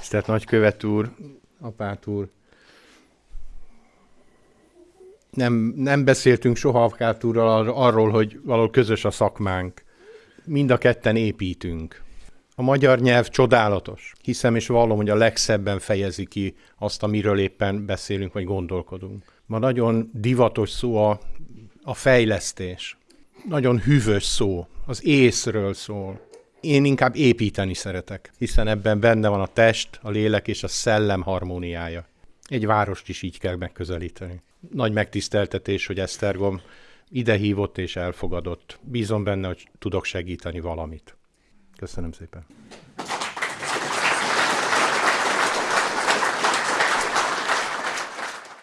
Tisztelt Nagykövet úr, apát úr, nem, nem beszéltünk soha apát úrral arról, hogy valahol közös a szakmánk. Mind a ketten építünk. A magyar nyelv csodálatos. Hiszem és vallom, hogy a legszebben fejezi ki azt, amiről éppen beszélünk, vagy gondolkodunk. Ma nagyon divatos szó a, a fejlesztés. Nagyon hűvös szó. Az észről szól. Én inkább építeni szeretek, hiszen ebben benne van a test, a lélek és a szellem harmóniája. Egy várost is így kell megközelíteni. Nagy megtiszteltetés, hogy Esztergom ide hívott és elfogadott. Bízom benne, hogy tudok segíteni valamit. Köszönöm szépen.